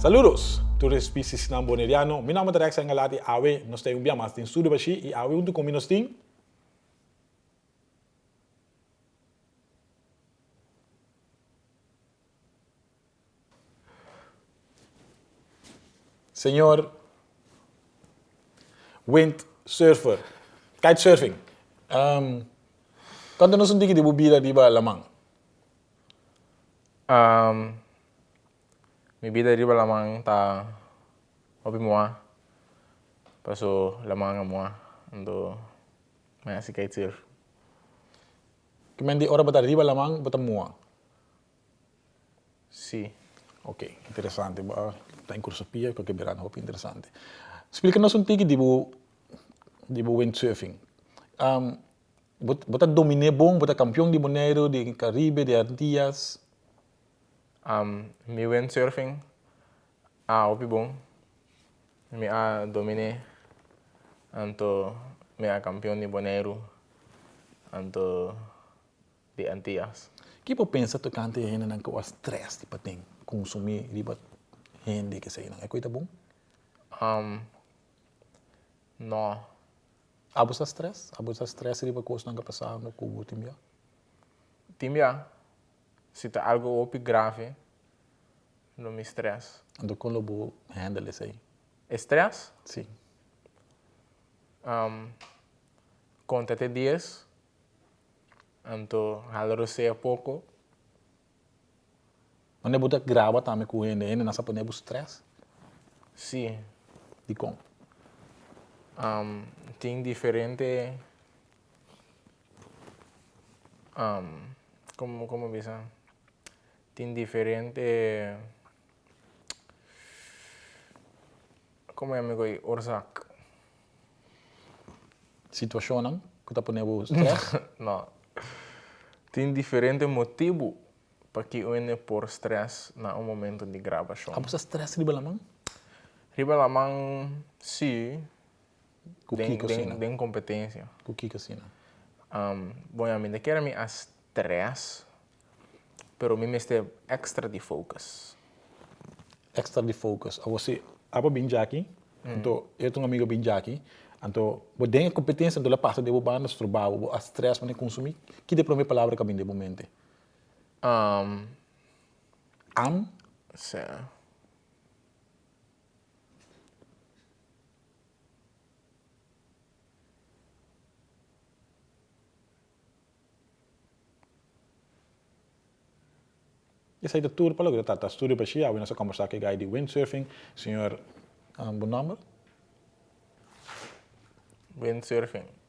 Saludos! Tourist PC Sinam Boneriano. Mijn naam is Rex Engelati Awe. non stai un biamas in Sudubashi. I Awe untuk komino sting. Senor windsurfer, kitesurfing. Um, kan tu nusung dikit ibu bila di balamang. Um, Mi vida riba lamang ta opi mua. Ah. Paso lamang nga mua. Ando maya si kaitir. Kimendi ora bata riba lamang bata mua. Ah? Sì. Ok, interessante. Da in corso pia, qualche verano, hopi interessante. Spieganos un tiki di bu, di bu windsurfing. Um, bota domine bom, bota campion di Monero, di Caribe, di Antillas. Um, mi windsurfing a opi bom. Mi a dominé anto mi a campeão de Bonaire anto de Antillas. Que você pensa tocante gente não que o stress tipo tem consumir riba gente que sei não é coisa bom? Um, no. Abusa stress, abusa stress riba coisa não que passar no cubo timia. Timia, se tá algo opi grave, não me estresse. Ando com lobo handle isso aí. Estresse? Sim. Um, conta até dias, anto haloro se pouco, Onde bota grava também com ele, ele não sabe o stress sim. de com. Um, tem diferente, um, como como bisa, tem diferente, como é amigo orsak? Situação não, que tá ponendo stress. não. Tem diferente motivo para que une por stress na um momento de gravação. Abusa stress riba lamang? Riba lamang si Kuki den, den, den competência. Kuki cocina. Um, bom, a mim quero me a stress, pero me este extra de focus. Extra de focus. A você, aba binjaki, então eu tenho um amigo binjaki, então, tem a competência do passa de bobana, do trabalho, a stress para consumir, que de primeira palavra que de momento. Um, Am, se, esse aí de tudo para logo, tá, tá, estúdio para xia, nós conversar com o guy de windsurfing, um, bom nome? windsurfing.